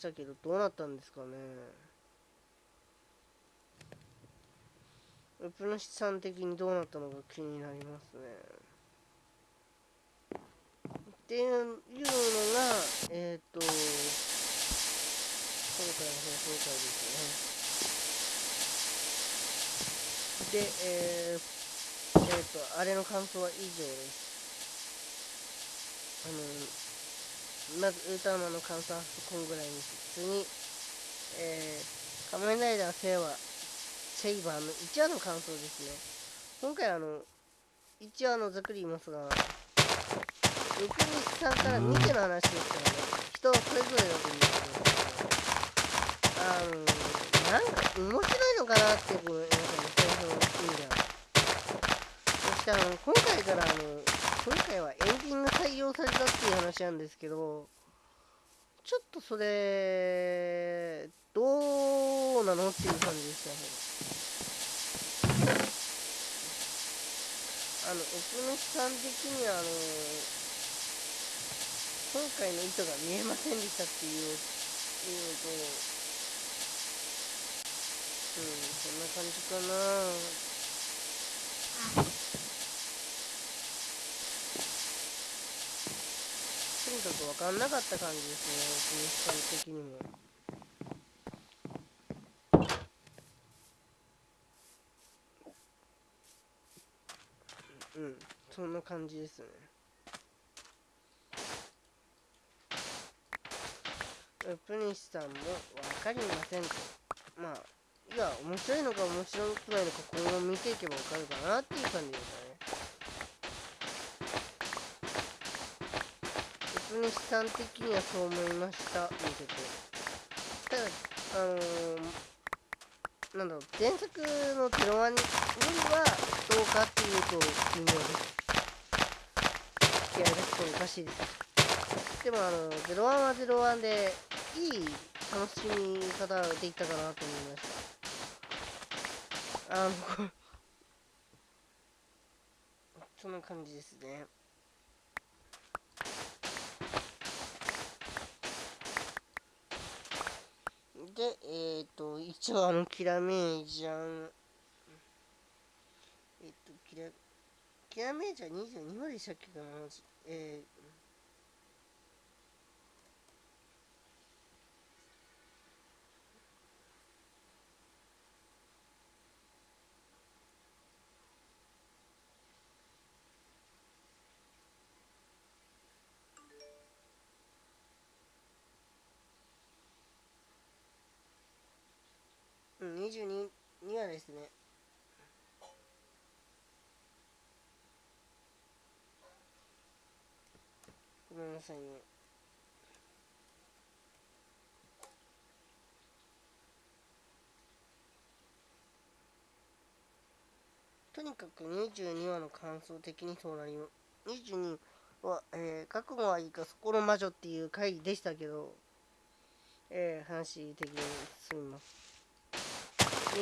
したけどどうなったんですかね。ウプ主さん的にどうなったのか気になりますね。っていうのがえっ、ー、と今回の放送回ですね。でえー、えー、とあれの感想は以上です。あのまずウルトラマンの感想はこんぐらいに普通にえー、仮面ライダーセイはセイバーの1話の感想ですね。今回あの1話のざっくり言いますが六日さんから見ての話ですからね人はそれぞれだと思うんですけどあのなんか面白いのかなっていう皆さんの最初の意味ではそしてあの今回からあの今回はエンディング採用されたっていう話なんですけどちょっとそれどうなのっていう感じでしたね。あの奥主さん的にはあの今回の意図が見えませんでしたっていういうのとうんそんな感じかな。とにかく分かんなかった感じですね国さん的にも。うんそんな感じですね。プニシさんも分かりませんと。まあ、いや、面白いのか面白くないのか今後見ていけば分かるかなっていう感じですね。プニシさん的にはそう思いました、見てて。ただ、あのー、なんだろう、前作のゼロワンよりはどうかっていうと微妙です。気合い出すとおかしいです。でもあの、01は01で、いい楽しみ方ができたかなと思いましたあの そんな感じですねでえっ、ー、と一応あのキラメージャンえっ、ーとキラキラメージャン22までしたっけかな？えー22にはですね、ごめんなさいね。とにかく22話の感想的にそうなります。22は、えー、覚悟はいいか、そこの魔女っていう回でしたけど、えー、話的に進みます。ま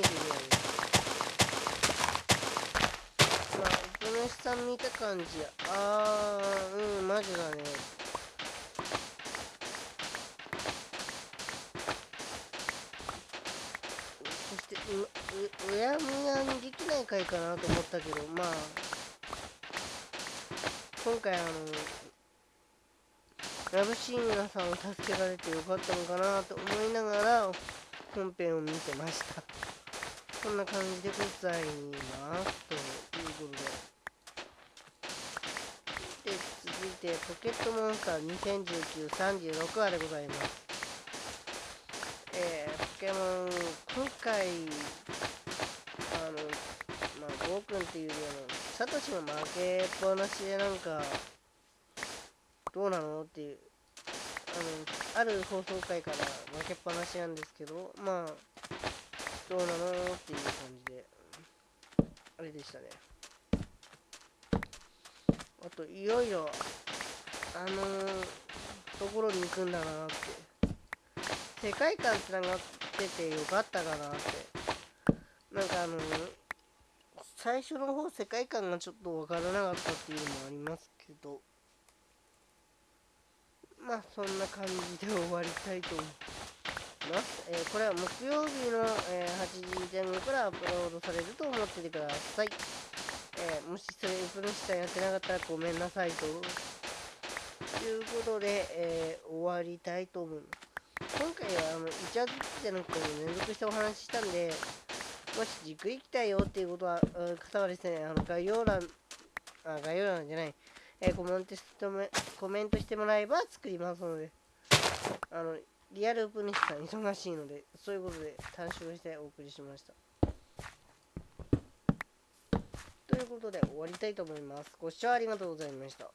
あお主さん。見た感じあーうんマジだね。そしてうううやむやにできない回かなと思ったけどまあ今回あのラブシーン皆さんを助けられてよかったのかなと思いながら本編を見てました。こんな感じでございますということでで続いてポケットモンスター201936話でございます。えー、ポケモン今回あのまあゴーくんっていうようなサトシも負けっぱなしでなんかどうなのっていうあのある放送回から負けっぱなしなんですけどまあどうなのっていう感じで、あれでしたね。あと、いろいろ、あのー、ところに行くんだなって。世界観つながっててよかったかなって。なんかあのー、最初の方世界観がちょっとわからなかったっていうのもありますけど、まあそんな感じで終わりたいと思います。ます。えーこれは木曜日の、えー8時前後からアップロードされると思っててください。えーもしそれ、ウプ主さんやってなかったらごめんなさいと。いうことで、え終わりたいと思います。今回はあのイチャズキじゃなくて連続してお話ししたんで、もしじっくり来たいよっていうことは、うん方はですね、あの概要欄、あ概要欄じゃない、えコメントしてもコメントしてもらえば作りますので、あのリアルウプ主さん忙しいので、そういうことで短縮してお送りしました。ということで終わりたいと思います。ご視聴ありがとうございました。